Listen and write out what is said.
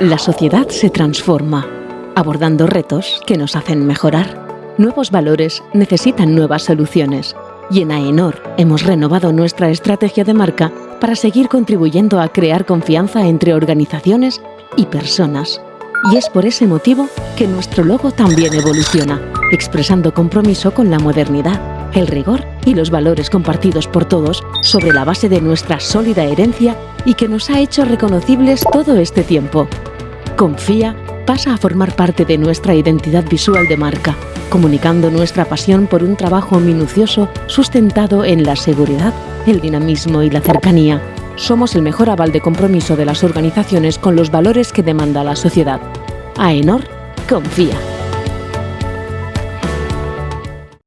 La sociedad se transforma, abordando retos que nos hacen mejorar. Nuevos valores necesitan nuevas soluciones y en AENOR hemos renovado nuestra estrategia de marca para seguir contribuyendo a crear confianza entre organizaciones y personas. Y es por ese motivo que nuestro logo también evoluciona, expresando compromiso con la modernidad, el rigor y los valores compartidos por todos sobre la base de nuestra sólida herencia y que nos ha hecho reconocibles todo este tiempo. Confía pasa a formar parte de nuestra identidad visual de marca, comunicando nuestra pasión por un trabajo minucioso sustentado en la seguridad, el dinamismo y la cercanía. Somos el mejor aval de compromiso de las organizaciones con los valores que demanda la sociedad. AENOR confía.